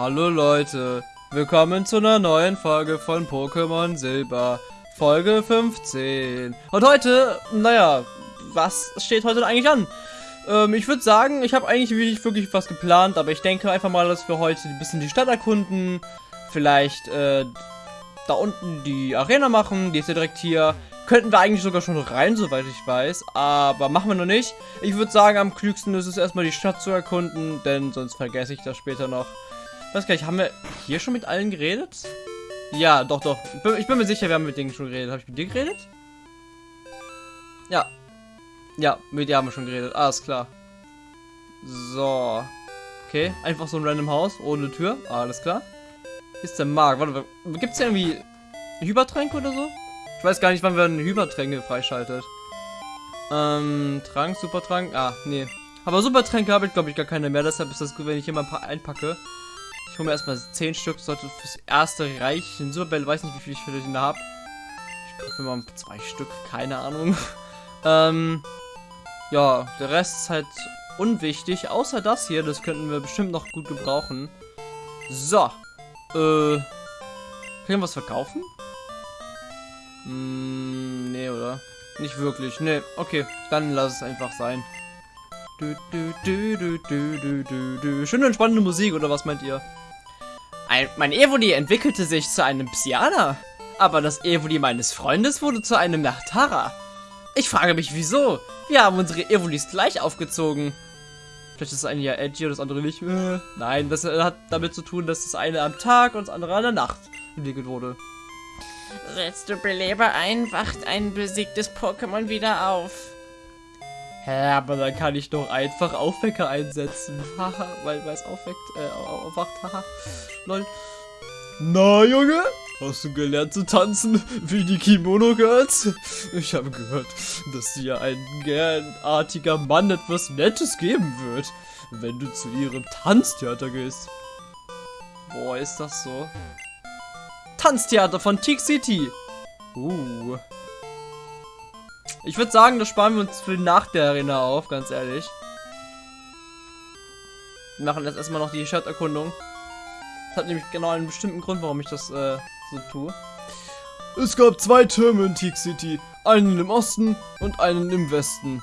Hallo Leute, willkommen zu einer neuen Folge von Pokémon Silber, Folge 15. Und heute, naja, was steht heute eigentlich an? Ähm, ich würde sagen, ich habe eigentlich nicht wirklich was geplant, aber ich denke einfach mal, dass wir heute ein bisschen die Stadt erkunden, vielleicht äh, da unten die Arena machen, die ist ja direkt hier. Könnten wir eigentlich sogar schon rein, soweit ich weiß, aber machen wir noch nicht. Ich würde sagen, am klügsten ist es erstmal die Stadt zu erkunden, denn sonst vergesse ich das später noch. Weiß gar nicht, haben wir hier schon mit allen geredet? Ja, doch, doch. Ich bin, ich bin mir sicher, wir haben mit denen schon geredet. Habe ich mit dir geredet? Ja. Ja, mit dir haben wir schon geredet. Alles klar. So. Okay, einfach so ein random Haus, ohne Tür. Alles klar. Ist der Markt. Warte, gibt es irgendwie Hypertränke oder so? Ich weiß gar nicht, wann wir eine Hypertränke freischaltet. Ähm, Trank, Supertrank. Ah, nee. Aber Supertränke habe ich, glaube ich, gar keine mehr. Deshalb ist das gut, wenn ich hier mal ein paar einpacke. Hole mir erstmal 10 Stück, sollte fürs erste reichen. Superbell, weiß nicht, wie viel ich für den da habe. Ich kaufe mal zwei Stück, keine Ahnung. ähm, ja, der Rest ist halt unwichtig. Außer das hier, das könnten wir bestimmt noch gut gebrauchen. So. Äh. Können wir was verkaufen? Hm, nee, oder? Nicht wirklich. Nee, okay. Dann lass es einfach sein. Du, du, du, du, du, du, du, du. Schöne entspannende Musik, oder was meint ihr? Ein, mein Evoli entwickelte sich zu einem Psyana. Aber das Evoli meines Freundes wurde zu einem Nachtara. Ich frage mich, wieso? Wir haben unsere Evolis gleich aufgezogen. Vielleicht ist das eine ja edgy und das andere nicht. Äh, nein, das hat damit zu tun, dass das eine am Tag und das andere an der Nacht entwickelt wurde. Setzt du Beleber ein, wacht ein besiegtes Pokémon wieder auf. Hä, aber dann kann ich doch einfach Aufwecker einsetzen. Haha, weil es aufweckt, äh, aufwacht, haha. Lol. Na, Junge? Hast du gelernt zu tanzen wie die Kimono Girls? Ich habe gehört, dass dir ein gernartiger Mann etwas Nettes geben wird, wenn du zu ihrem Tanztheater gehst. Boah, ist das so? Tanztheater von Tick City. Uh. Ich würde sagen, das sparen wir uns für nach der Arena auf, ganz ehrlich. Wir machen jetzt erstmal noch die Stadterkundung. Das hat nämlich genau einen bestimmten Grund, warum ich das äh, so tue. Es gab zwei Türme in Teak City. Einen im Osten und einen im Westen.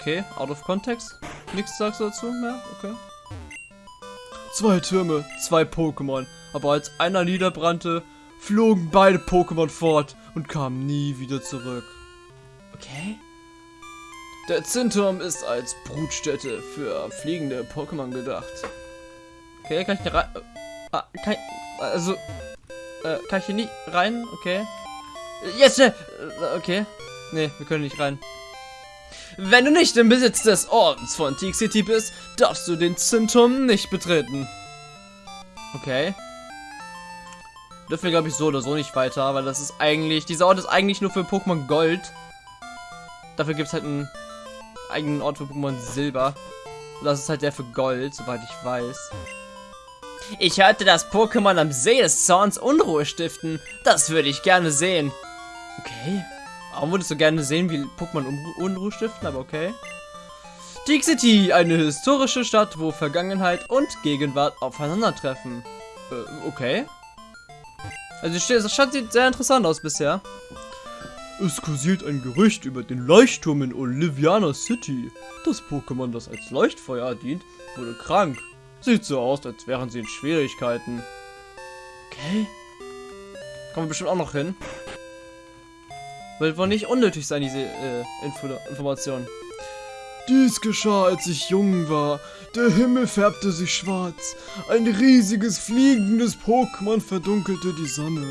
Okay, out of context. Nichts sagst du dazu mehr? Okay. Zwei Türme, zwei Pokémon. Aber als einer niederbrannte, flogen beide Pokémon fort und kamen nie wieder zurück. Okay. Der Zinturm ist als Brutstätte für fliegende Pokémon gedacht. Okay, kann ich hier rein... Ah, kann ich, also... Äh, kann ich hier nicht rein? Okay. Jetzt! Yes, okay. Nee, wir können nicht rein. Wenn du nicht im Besitz des Ordens von Teak City bist, darfst du den Zinturm nicht betreten. Okay dürfen wir, glaube ich, so oder so nicht weiter, weil das ist eigentlich, dieser Ort ist eigentlich nur für Pokémon Gold. Dafür gibt es halt einen eigenen Ort für Pokémon Silber. das ist halt der für Gold, soweit ich weiß. Ich hörte, dass Pokémon am See des Zorns Unruhe stiften. Das würde ich gerne sehen. Okay. Warum würdest du gerne sehen, wie Pokémon Unruhe stiften, aber okay. Teak City, eine historische Stadt, wo Vergangenheit und Gegenwart aufeinandertreffen. Äh, okay. Also das Stadt sieht sehr interessant aus bisher. Es kursiert ein Gerücht über den Leuchtturm in Oliviana City. Das Pokémon, das als Leuchtfeuer dient, wurde krank. Sieht so aus, als wären sie in Schwierigkeiten. Okay. Kommen wir bestimmt auch noch hin. Wird wohl nicht unnötig sein, diese äh, Info Information. Dies geschah, als ich jung war. Der Himmel färbte sich schwarz. Ein riesiges fliegendes Pokémon verdunkelte die Sonne.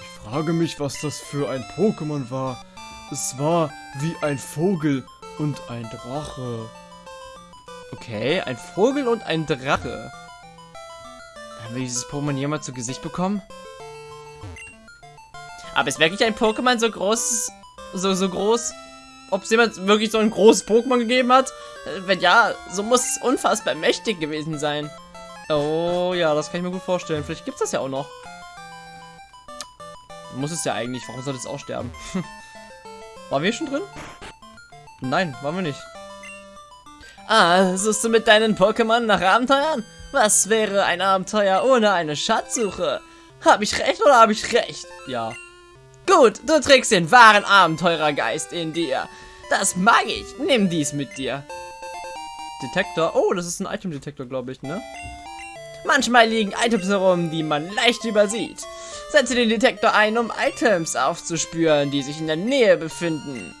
Ich frage mich, was das für ein Pokémon war. Es war wie ein Vogel und ein Drache. Okay, ein Vogel und ein Drache. Haben wir dieses Pokémon jemals zu Gesicht bekommen? Aber ist wirklich ein Pokémon so groß, so, so groß ob es jemand wirklich so ein großes Pokémon gegeben hat. Äh, wenn ja, so muss es unfassbar mächtig gewesen sein. Oh ja, das kann ich mir gut vorstellen. Vielleicht gibt es das ja auch noch. Muss es ja eigentlich. Warum soll es auch sterben? waren wir schon drin? Nein, waren wir nicht. Ah, suchst du mit deinen Pokémon nach Abenteuern? Was wäre ein Abenteuer ohne eine Schatzsuche? Hab ich recht oder hab ich recht? Ja. Gut, du trägst den wahren Abenteurergeist in dir. Das mag ich. Nimm dies mit dir. Detektor. Oh, das ist ein Item-Detektor, glaube ich, ne? Manchmal liegen Items herum, die man leicht übersieht. Setze den Detektor ein, um Items aufzuspüren, die sich in der Nähe befinden.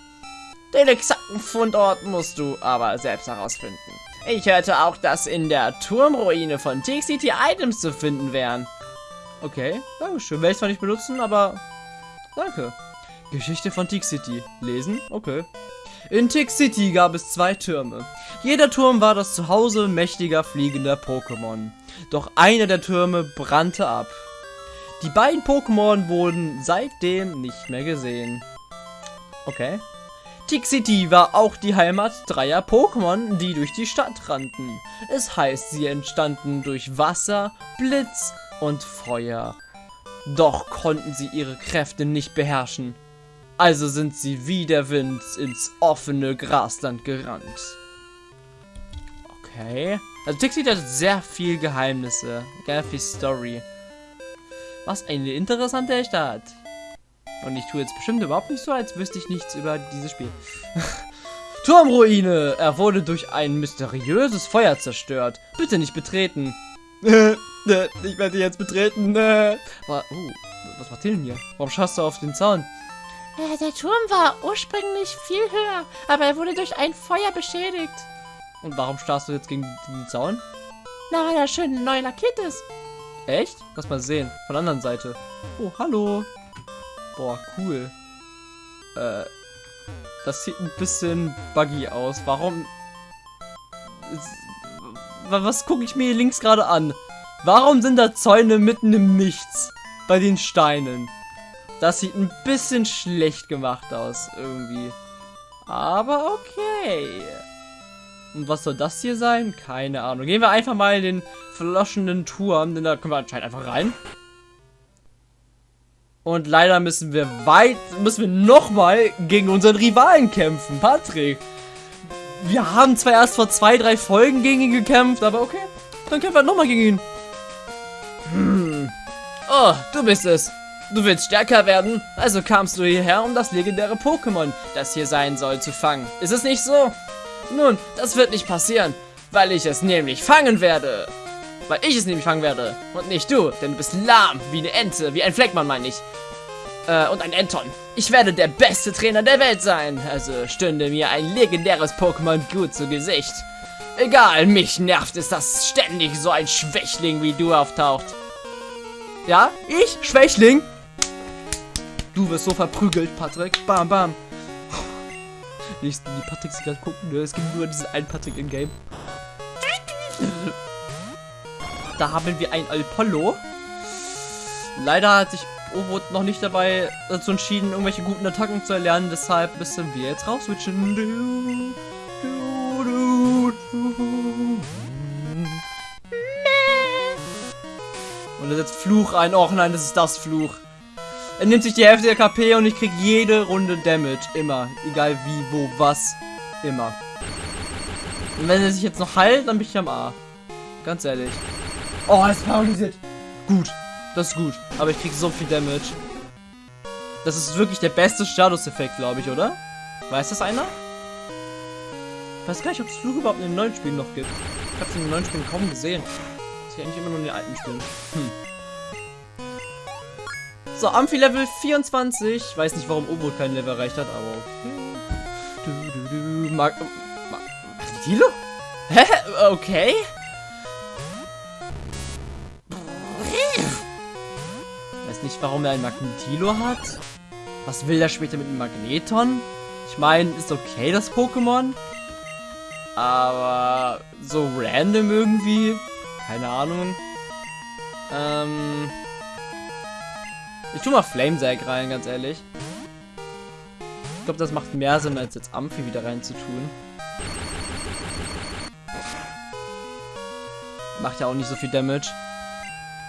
Den exakten Fundort musst du aber selbst herausfinden. Ich hörte auch, dass in der Turmruine von City Items zu finden wären. Okay, dankeschön. Werde ich zwar nicht benutzen, aber danke. Geschichte von Tick City. Lesen? Okay. In Tick City gab es zwei Türme. Jeder Turm war das Zuhause mächtiger fliegender Pokémon. Doch einer der Türme brannte ab. Die beiden Pokémon wurden seitdem nicht mehr gesehen. Okay. Tick City war auch die Heimat dreier Pokémon, die durch die Stadt rannten. Es heißt, sie entstanden durch Wasser, Blitz und Feuer. Doch konnten sie ihre Kräfte nicht beherrschen. Also sind sie wie der Wind ins offene Grasland gerannt. Okay. Also Tixi hat sehr viel Geheimnisse. Sehr viel Story. Was eine interessante Stadt. Und ich tue jetzt bestimmt überhaupt nicht so, als wüsste ich nichts über dieses Spiel. Turmruine! Er wurde durch ein mysteriöses Feuer zerstört. Bitte nicht betreten. ich werde jetzt betreten. Aber, oh, was macht ihr denn hier? Warum schaust du auf den Zaun? Äh, der Turm war ursprünglich viel höher, aber er wurde durch ein Feuer beschädigt. Und warum starrst du jetzt gegen den Zaun? Na, weil er schön neu lackiert ist. Echt? Lass mal sehen. Von der anderen Seite. Oh, hallo. Boah, cool. Äh, das sieht ein bisschen buggy aus. Warum? Was gucke ich mir hier links gerade an? Warum sind da Zäune mitten im Nichts? Bei den Steinen. Das sieht ein bisschen schlecht gemacht aus, irgendwie. Aber okay. Und was soll das hier sein? Keine Ahnung. Gehen wir einfach mal in den verloschenen Turm, denn da können wir anscheinend einfach rein. Und leider müssen wir weit, müssen wir nochmal gegen unseren Rivalen kämpfen, Patrick. Wir haben zwar erst vor zwei, drei Folgen gegen ihn gekämpft, aber okay. Dann kämpfen wir nochmal gegen ihn. Oh, du bist es. Du willst stärker werden, also kamst du hierher, um das legendäre Pokémon, das hier sein soll, zu fangen. Ist es nicht so? Nun, das wird nicht passieren, weil ich es nämlich fangen werde. Weil ich es nämlich fangen werde und nicht du, denn du bist lahm, wie eine Ente, wie ein Fleckmann meine ich. Äh, und ein Enton. Ich werde der beste Trainer der Welt sein, also stünde mir ein legendäres Pokémon gut zu Gesicht. Egal, mich nervt es, dass ständig so ein Schwächling wie du auftaucht. Ja, ich? Schwächling? Du wirst so verprügelt, Patrick. Bam, bam. Nicht die Patricks gerade gucken, ne? es gibt nur diesen einen Patrick im Game. Da haben wir ein Apollo. Leider hat sich Ovo noch nicht dabei dazu entschieden, irgendwelche guten Attacken zu erlernen. Deshalb müssen wir jetzt rauswitchen. Und setzt Fluch ein. Och nein, das ist das Fluch. Er nimmt sich die Hälfte der KP und ich krieg jede Runde Damage. Immer. Egal wie, wo, was. Immer. Und wenn er sich jetzt noch heilt, dann bin ich am A. Ganz ehrlich. Oh, ist paralysiert. Gut. Das ist gut. Aber ich krieg so viel Damage. Das ist wirklich der beste Status-Effekt, glaube ich, oder? Weiß das einer? Ich weiß gar nicht, ob es Flug überhaupt in den neuen Spielen noch gibt. Ich habe es in den neuen Spielen kaum gesehen. Das ist eigentlich immer nur in den alten Spielen. Hm. So, Amphi Level 24. Ich weiß nicht, warum Obo kein Level erreicht hat, aber okay. Du, du, du. Mag. Mag. Hä? Okay. Weiß nicht, warum er ein Magnetilo hat. Was will er später mit dem Magneton? Ich meine, ist okay, das Pokémon. Aber so random irgendwie. Keine Ahnung. Ähm. Ich tu mal Flamesag rein, ganz ehrlich. Ich glaube, das macht mehr Sinn, als jetzt Amphi wieder rein zu tun. Macht ja auch nicht so viel Damage.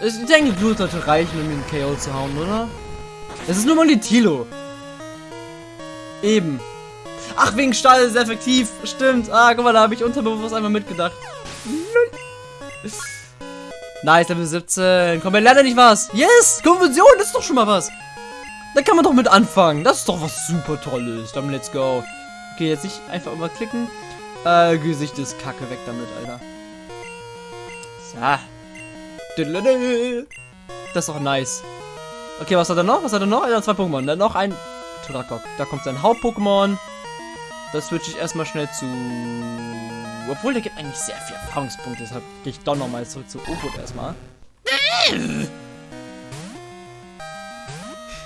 Ich denke, Blut sollte reichen, um ihn KO zu hauen, oder? Es ist nur mal die Tilo. Eben. Ach, wegen Stahl ist effektiv. Stimmt. Ah, guck mal, da habe ich unterbewusst einmal mitgedacht. Nice, Level 17. Komm, wir lernen nicht was. Yes, Konversion ist doch schon mal was. Da kann man doch mit anfangen. Das ist doch was super Tolles. Dann let's go. Okay, jetzt nicht einfach immer klicken. Äh, Gesicht ist kacke. Weg damit, Alter. So. Das ist doch nice. Okay, was hat er noch? Was hat er noch? Er hat zwei Pokémon. Dann noch ein Turakok. Da kommt sein Haupt-Pokémon. Das switche ich erstmal schnell zu... Obwohl, der gibt eigentlich sehr viel Erfahrungspunkte. Deshalb gehe ich doch nochmal zurück zu Oput erstmal.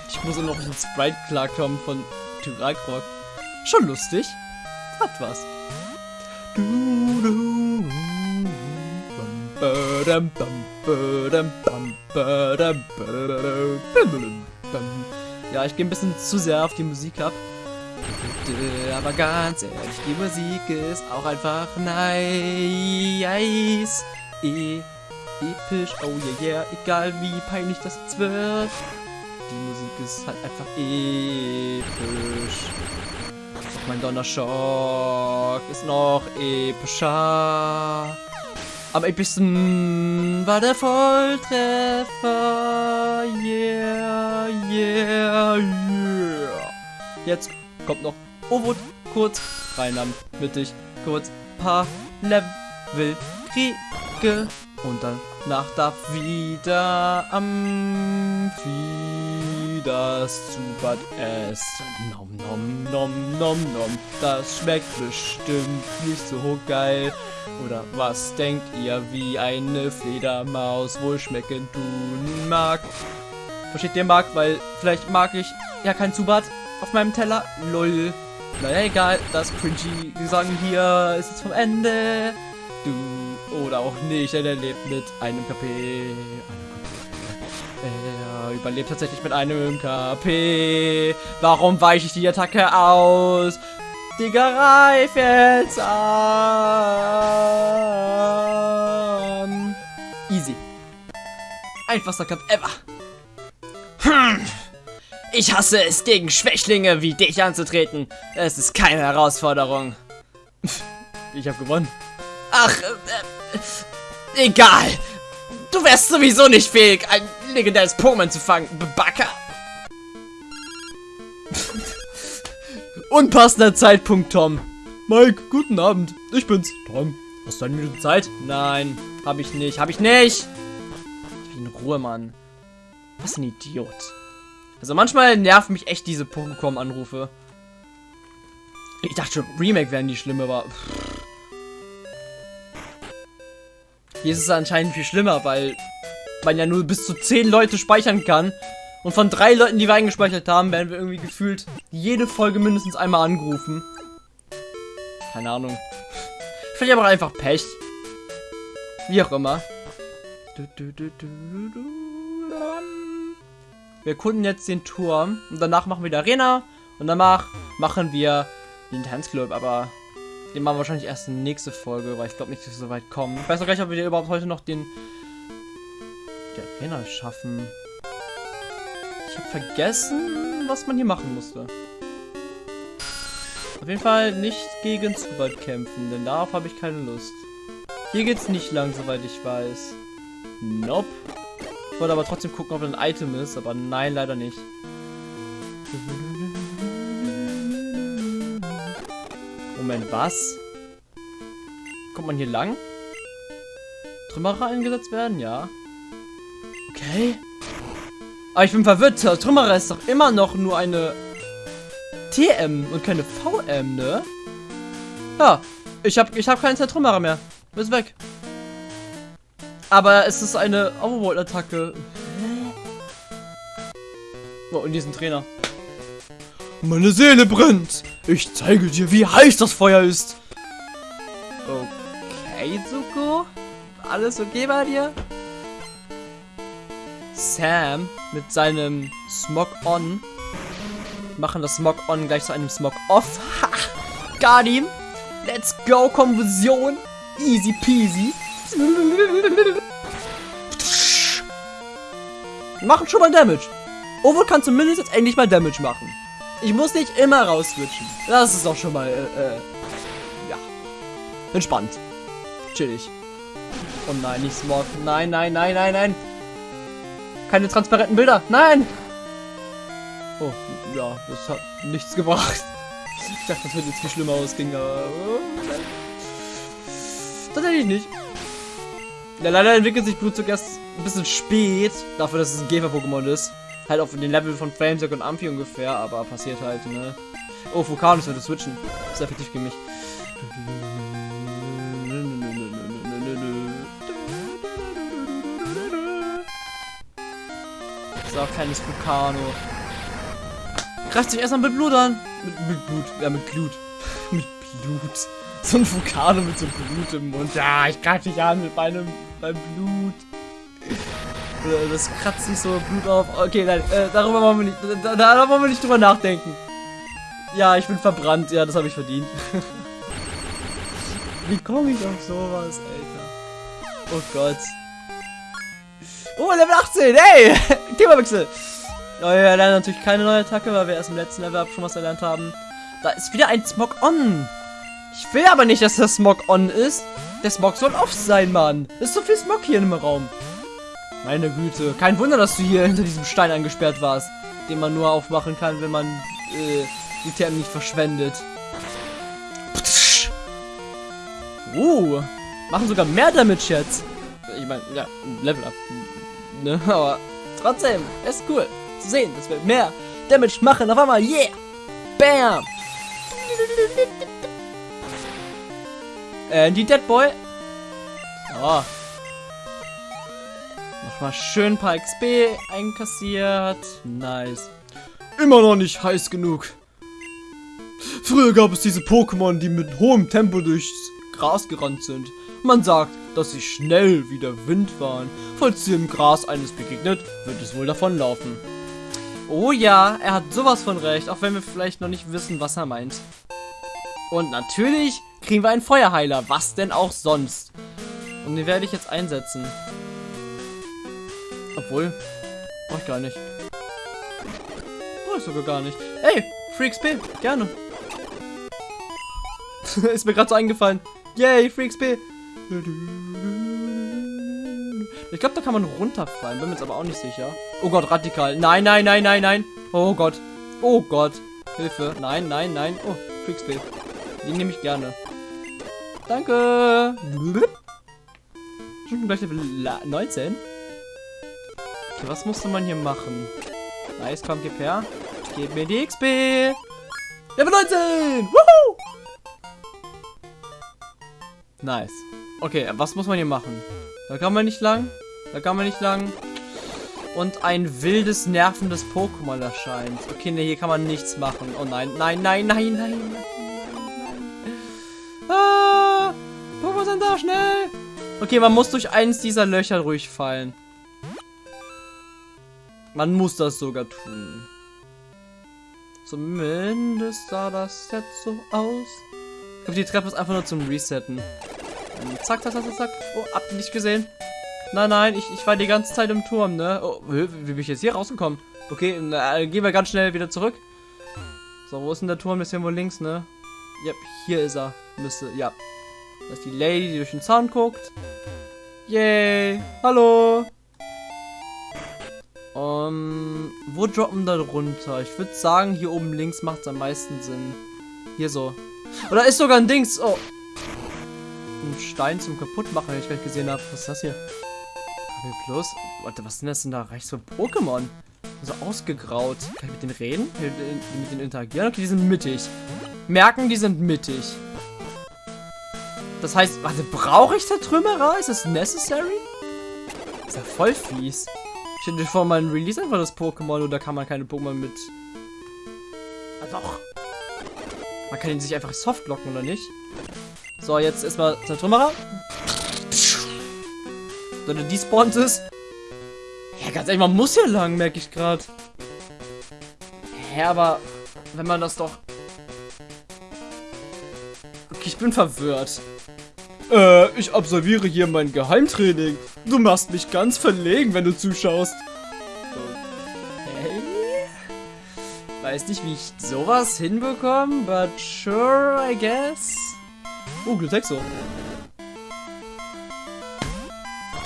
Ich muss auch noch mit Sprite klarkommen von Tyrakrok. Schon lustig. Hat was. Ja, ich gehe ein bisschen zu sehr auf die Musik ab. Aber ganz ehrlich, die Musik ist auch einfach nice. E episch, oh yeah, yeah, egal wie peinlich das jetzt wird. Die Musik ist halt einfach episch. Mein Donnerschock ist noch epischer. Am epischsten war der Volltreffer. Yeah, yeah, yeah. Jetzt kommt noch. Ovot kurz. Rein am mittig kurz. Paar Level. Kriege. Und danach darf wieder am das Zubat essen. Nom nom nom nom nom. Das schmeckt bestimmt nicht so geil. Oder was denkt ihr, wie eine Fledermaus wohl schmecken tun mag? Versteht ihr mag, weil vielleicht mag ich ja kein Zubat auf meinem Teller. Lol. Naja, egal. Das cringy Gesang hier ist jetzt vom Ende. Du oder auch nicht, denn er lebt mit einem KP. Einem KP. Er überlebt tatsächlich mit einem KP. Warum weiche ich die Attacke aus? Digga, reif jetzt an. Easy. Einfachster Kampf ever. Hm. Ich hasse es, gegen Schwächlinge wie dich anzutreten. Es ist keine Herausforderung. Ich habe gewonnen. Ach, äh, äh, egal. Du wärst sowieso nicht fähig, ein legendäres Pokémon zu fangen, Backer. Unpassender Zeitpunkt, Tom. Mike, guten Abend. Ich bin's, Tom. Hast du eine Minute Zeit? Nein, habe ich nicht. Habe ich nicht. Ich bin in Ruhe, Mann. Was ein Idiot. Also manchmal nerven mich echt diese Pokémon-Anrufe. Ich dachte schon, Remake wären die schlimme, aber... Pff. Hier ist es anscheinend viel schlimmer, weil man ja nur bis zu 10 Leute speichern kann. Und von drei Leuten, die wir eingespeichert haben, werden wir irgendwie gefühlt jede Folge mindestens einmal angerufen. Keine Ahnung. Vielleicht aber einfach Pech. Wie auch immer. Wir erkunden jetzt den Turm und danach machen wir die Arena und danach machen wir den Tanzclub, aber den machen wir wahrscheinlich erst in nächste Folge, weil ich glaube nicht, dass wir so weit kommen. Ich weiß noch gar nicht, ob wir überhaupt heute noch den die Arena schaffen. Ich habe vergessen, was man hier machen musste. Auf jeden Fall nicht gegen Zubat kämpfen, denn darauf habe ich keine Lust. Hier geht's nicht lang, soweit ich weiß. Nope. Wollte aber trotzdem gucken, ob ein Item ist, aber nein, leider nicht. Moment, was? Kommt man hier lang? Trümmerer eingesetzt werden? Ja. Okay. Aber ich bin verwirrt. Trümmerer ist doch immer noch nur eine TM und keine VM, ne? Ja. Ich habe ich hab keinen Zertrümmerer mehr. Ist weg. Aber es ist eine Overworld-Attacke. Oh, und diesen Trainer. Meine Seele brennt. Ich zeige dir, wie heiß das Feuer ist. Okay, Zuko. Alles okay bei dir? Sam mit seinem Smog On machen das Smog On gleich zu einem Smog Off. Ha! Him. Let's go, Konversion. Easy peasy. Machen schon mal Damage. Ovo kann zumindest jetzt endlich mal Damage machen. Ich muss nicht immer raus switchen. Das ist auch schon mal, äh, äh, ja. Entspannt. Chillig. Oh nein, nicht Smog. Nein, nein, nein, nein, nein. Keine transparenten Bilder. Nein! Oh, ja, das hat nichts gebracht. Ich dachte, das wird jetzt viel schlimmer ausgehen, aber... Nein. Tatsächlich nicht. Ja, leider entwickelt sich Blutzug erst ein bisschen spät, dafür, dass es ein Käfer-Pokémon ist. Halt auf den Level von Flamesack und Amphi ungefähr, aber passiert halt, ne? Oh, Vulkanus würde switchen. Ist effektiv gegen mich. So, kleines Vulkano. Greift sich erstmal mit Blut an. Mit, mit Blut, ja, mit Glut. mit Blut. So ein Vulkano mit so Blut im Mund. Ja, ich greife dich an mit meinem, meinem Blut. Äh, Das kratzt sich so Blut auf. Okay, nein, äh, darüber wollen wir nicht, da, da, wollen wir nicht drüber nachdenken. Ja, ich bin verbrannt. Ja, das habe ich verdient. Wie komme ich auf sowas, Alter? Oh Gott. Oh, Level 18, hey! Themawechsel. Oh, wir lernen natürlich keine neue Attacke, weil wir erst im letzten Level schon was erlernt haben. Da ist wieder ein Smog on. Ich will aber nicht, dass der Smog on ist. Der Smog soll off sein, Mann. Ist so viel Smog hier im Raum. Meine Güte. Kein Wunder, dass du hier hinter diesem Stein eingesperrt warst. Den man nur aufmachen kann, wenn man äh, die Thermen nicht verschwendet. Uh, machen sogar mehr Damage jetzt. Ich meine, ja, Level up. Ne, aber trotzdem, ist cool zu sehen, dass wir mehr Damage machen. Auf einmal, yeah! Bam! Äh, die Dead Boy. So. Nochmal schön ein paar XP einkassiert. Nice. Immer noch nicht heiß genug. Früher gab es diese Pokémon, die mit hohem Tempo durchs Gras gerannt sind. Man sagt, dass sie schnell wie der Wind waren. Falls dir im Gras eines begegnet, wird es wohl davonlaufen. Oh ja, er hat sowas von recht, auch wenn wir vielleicht noch nicht wissen, was er meint. Und natürlich kriegen wir einen Feuerheiler, was denn auch sonst. Und den werde ich jetzt einsetzen. Obwohl, brauche ich gar nicht. Brauche ich sogar gar nicht. Ey, Free XP, gerne. Ist mir gerade so eingefallen. Yay, Free XP. Ich glaube, da kann man runterfallen. Bin mir jetzt aber auch nicht sicher. Oh Gott, radikal. Nein, nein, nein, nein, nein. Oh Gott. Oh Gott. Hilfe. Nein, nein, nein. Oh, Free XP. Die nehme ich gerne. Danke. Schon gleich Level 19. Okay, was musste man hier machen? Nice, komm, gib her. Gib mir die XP. Level 19. Woohoo! Nice. Okay, was muss man hier machen? Da kann man nicht lang. Da kann man nicht lang. Und ein wildes, nervendes Pokémon erscheint. Okay, ne, hier kann man nichts machen. Oh nein, nein, nein, nein, nein, nein. Schnell! Okay, man muss durch eins dieser Löcher durchfallen. Man muss das sogar tun. Zumindest sah das jetzt so aus. Ich glaube, die Treppe ist einfach nur zum Resetten. Zack, zack, zack, zack. Oh, habt ihr nicht gesehen? Nein, nein, ich, ich war die ganze Zeit im Turm, ne? Oh, wie, bin ich jetzt hier rausgekommen? Okay, na, gehen wir ganz schnell wieder zurück. So, wo ist denn der Turm? Ist irgendwo links, ne? Yep, hier ist er. Müsste, ja. Das ist die Lady, die durch den Zaun guckt. Yay. Hallo. Um, wo droppen da runter? Ich würde sagen, hier oben links macht es am meisten Sinn. Hier so. Oder ist sogar ein Dings. Oh. Ein Stein zum Kaputtmachen, den ich gleich gesehen habe. Was ist das hier? KP Plus? Warte, was sind das denn da rechts für Pokémon? So ausgegraut. Kann ich mit denen reden? Mit denen interagieren? Okay, die sind mittig. Merken, die sind mittig. Das heißt, warte, brauche ich der Trümmerer? Ist das necessary? Ist ja voll fies. Ich hätte vor meinem Release einfach das Pokémon oder kann man keine Pokémon mit. Ah, doch. Man kann ihn sich einfach soft locken, oder nicht? So, jetzt erstmal der Trümmerer. Wenn er despawnt ist. Ja, ganz ehrlich, man muss hier lang, merke ich gerade. Hä, aber wenn man das doch. Okay, ich bin verwirrt. Äh, ich absolviere hier mein Geheimtraining. Du machst mich ganz verlegen, wenn du zuschaust. Okay. Weiß nicht, wie ich sowas hinbekomme, but sure, I guess. Oh, Glutexo.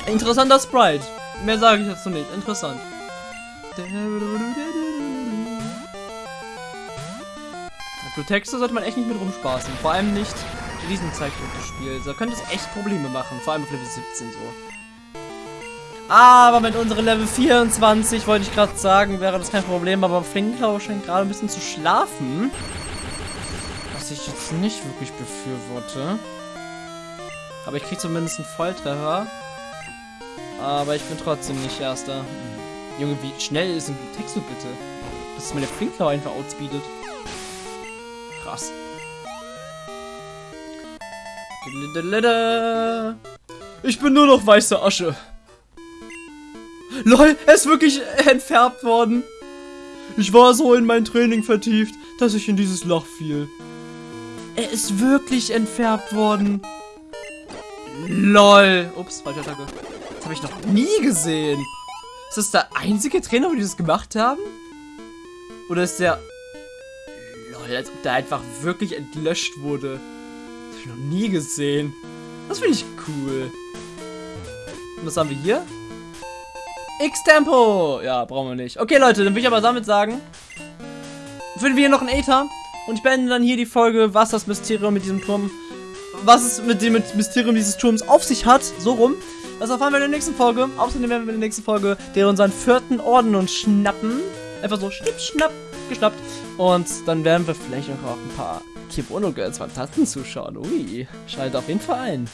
Interessanter Sprite. Mehr sage ich dazu nicht. Interessant. Texte sollte man echt nicht mit rumspaßen. Vor allem nicht in diesem Zeichentrickspiel. Da könnte es echt Probleme machen. Vor allem auf Level 17 so. Aber mit unseren Level 24, wollte ich gerade sagen, wäre das kein Problem. Aber Flinklau scheint gerade ein bisschen zu schlafen. Was ich jetzt nicht wirklich befürworte. Aber ich kriege zumindest einen Volltreffer. Aber ich bin trotzdem nicht Erster. Hm. Junge, wie schnell ist ein Text so bitte? Dass meine Flinklau einfach outspeedet. Krass. Ich bin nur noch weiße Asche. LOL, er ist wirklich entfärbt worden. Ich war so in mein Training vertieft, dass ich in dieses Loch fiel. Er ist wirklich entfärbt worden. LOL. Ups, falsche Attacke. Das habe ich noch nie gesehen. Ist das der einzige Trainer, wo die das gemacht haben? Oder ist der... Lol, als ob der einfach wirklich entlöscht wurde. Ich noch nie gesehen. Das finde ich cool. Und was haben wir hier? X-Tempo! Ja, brauchen wir nicht. Okay, Leute, dann will ich aber damit sagen, finden wir hier noch einen Aether. Und ich beende dann hier die Folge, was das Mysterium mit diesem Turm, was es mit dem Mysterium dieses Turms auf sich hat. So rum. Das erfahren wir in der nächsten Folge. Außerdem werden wir in der nächsten Folge der unseren vierten Orden uns schnappen. Einfach so schnipp, schnapp, geschnappt. Und dann werden wir vielleicht auch ein paar Kibono Girls Fantasten zuschauen. Ui, schaltet auf jeden Fall ein.